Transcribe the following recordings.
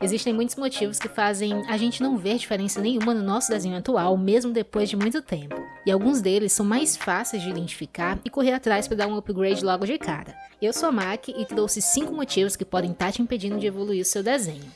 Existem muitos motivos que fazem a gente não ver diferença nenhuma no nosso desenho atual, mesmo depois de muito tempo. E alguns deles são mais fáceis de identificar e correr atrás para dar um upgrade logo de cara. Eu sou a Mac e trouxe 5 motivos que podem estar tá te impedindo de evoluir o seu desenho.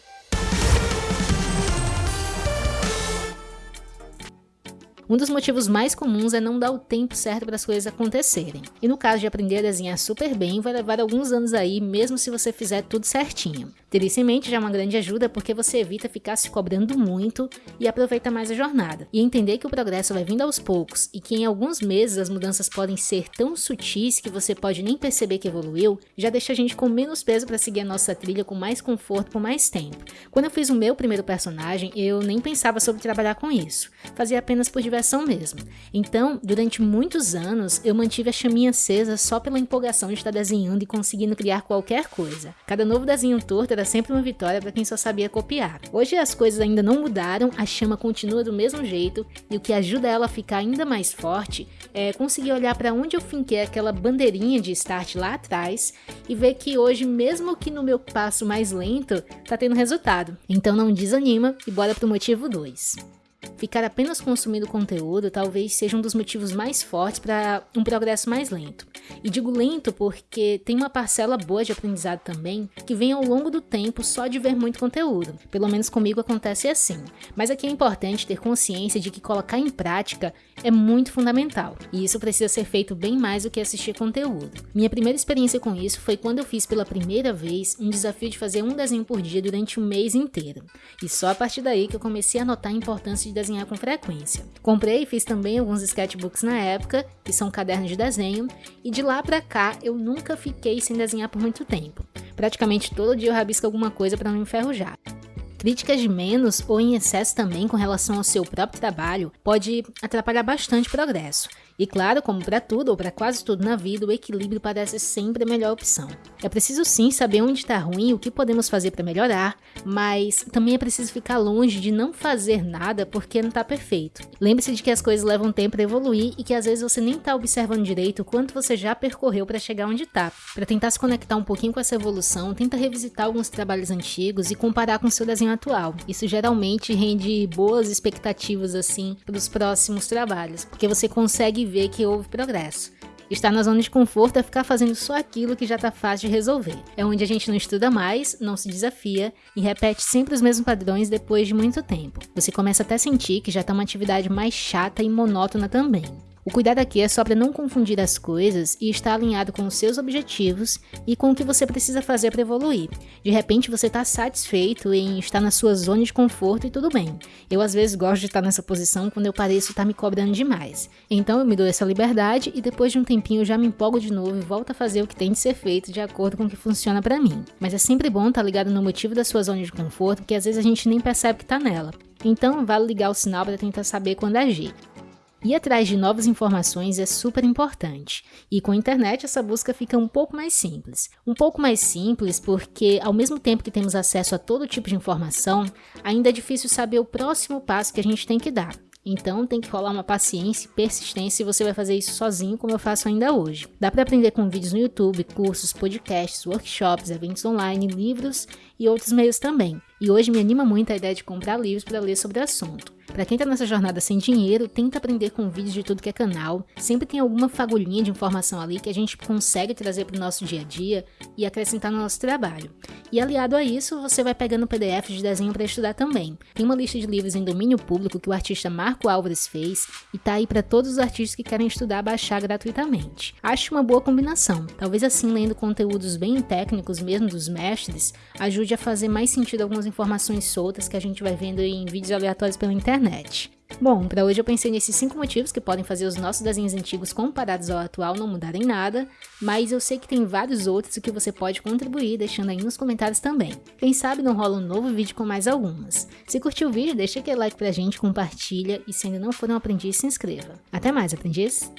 Um dos motivos mais comuns é não dar o tempo certo para as coisas acontecerem. E no caso de aprender a desenhar super bem, vai levar alguns anos aí, mesmo se você fizer tudo certinho. Ter isso em mente já é uma grande ajuda porque você evita ficar se cobrando muito e aproveita mais a jornada. E entender que o progresso vai vindo aos poucos e que em alguns meses as mudanças podem ser tão sutis que você pode nem perceber que evoluiu, já deixa a gente com menos peso para seguir a nossa trilha com mais conforto por mais tempo. Quando eu fiz o meu primeiro personagem, eu nem pensava sobre trabalhar com isso. Fazia apenas por diversão mesmo. Então, durante muitos anos, eu mantive a chaminha acesa só pela empolgação de estar desenhando e conseguindo criar qualquer coisa. Cada novo desenho torto era sempre uma vitória para quem só sabia copiar. Hoje as coisas ainda não mudaram, a chama continua do mesmo jeito e o que ajuda ela a ficar ainda mais forte é conseguir olhar para onde eu finquei aquela bandeirinha de start lá atrás e ver que hoje, mesmo que no meu passo mais lento, tá tendo resultado. Então não desanima e bora pro motivo 2. Ficar apenas consumindo conteúdo talvez seja um dos motivos mais fortes para um progresso mais lento. E digo lento porque tem uma parcela boa de aprendizado também que vem ao longo do tempo só de ver muito conteúdo. Pelo menos comigo acontece assim. Mas aqui é importante ter consciência de que colocar em prática é muito fundamental. E isso precisa ser feito bem mais do que assistir conteúdo. Minha primeira experiência com isso foi quando eu fiz pela primeira vez um desafio de fazer um desenho por dia durante um mês inteiro. E só a partir daí que eu comecei a notar a importância de desenhar com frequência. Comprei e fiz também alguns sketchbooks na época, que são cadernos de desenho, e de lá pra cá eu nunca fiquei sem desenhar por muito tempo. Praticamente todo dia eu rabisco alguma coisa para não enferrujar. Críticas de menos ou em excesso também com relação ao seu próprio trabalho pode atrapalhar bastante o progresso. E claro, como para tudo ou para quase tudo na vida, o equilíbrio parece sempre a melhor opção. É preciso sim saber onde está ruim e o que podemos fazer para melhorar, mas também é preciso ficar longe de não fazer nada porque não está perfeito. Lembre-se de que as coisas levam tempo para evoluir e que às vezes você nem está observando direito o quanto você já percorreu para chegar onde está. Para tentar se conectar um pouquinho com essa evolução, tenta revisitar alguns trabalhos antigos e comparar com seu desenho atual. Isso geralmente rende boas expectativas assim para os próximos trabalhos, porque você consegue ver que houve progresso. Estar na zona de conforto é ficar fazendo só aquilo que já está fácil de resolver. É onde a gente não estuda mais, não se desafia e repete sempre os mesmos padrões depois de muito tempo. Você começa até a sentir que já está uma atividade mais chata e monótona também. O cuidado aqui é só para não confundir as coisas e estar alinhado com os seus objetivos e com o que você precisa fazer para evoluir. De repente você está satisfeito em estar na sua zona de conforto e tudo bem. Eu às vezes gosto de estar nessa posição quando eu pareço estar me cobrando demais. Então eu me dou essa liberdade e depois de um tempinho eu já me empolgo de novo e volto a fazer o que tem de ser feito de acordo com o que funciona para mim. Mas é sempre bom estar ligado no motivo da sua zona de conforto, porque às vezes a gente nem percebe que está nela. Então vale ligar o sinal para tentar saber quando agir. Ir atrás de novas informações é super importante, e com a internet essa busca fica um pouco mais simples. Um pouco mais simples porque, ao mesmo tempo que temos acesso a todo tipo de informação, ainda é difícil saber o próximo passo que a gente tem que dar. Então tem que rolar uma paciência e persistência e você vai fazer isso sozinho, como eu faço ainda hoje. Dá para aprender com vídeos no YouTube, cursos, podcasts, workshops, eventos online, livros e outros meios também. E hoje me anima muito a ideia de comprar livros para ler sobre o assunto. Para quem tá nessa jornada sem dinheiro, tenta aprender com vídeos de tudo que é canal. Sempre tem alguma fagulhinha de informação ali que a gente consegue trazer para o nosso dia a dia e acrescentar no nosso trabalho. E aliado a isso, você vai pegando PDF de desenho para estudar também. Tem uma lista de livros em domínio público que o artista Marco Álvares fez e tá aí para todos os artistas que querem estudar baixar gratuitamente. Acho uma boa combinação. Talvez assim, lendo conteúdos bem técnicos mesmo dos mestres, ajude a fazer mais sentido algumas informações soltas que a gente vai vendo em vídeos aleatórios pela internet. Bom, para hoje eu pensei nesses 5 motivos que podem fazer os nossos desenhos antigos comparados ao atual não mudarem nada, mas eu sei que tem vários outros que você pode contribuir deixando aí nos comentários também. Quem sabe não rola um novo vídeo com mais algumas. Se curtiu o vídeo, deixa aquele like pra gente, compartilha e se ainda não for um aprendiz, se inscreva. Até mais, aprendiz!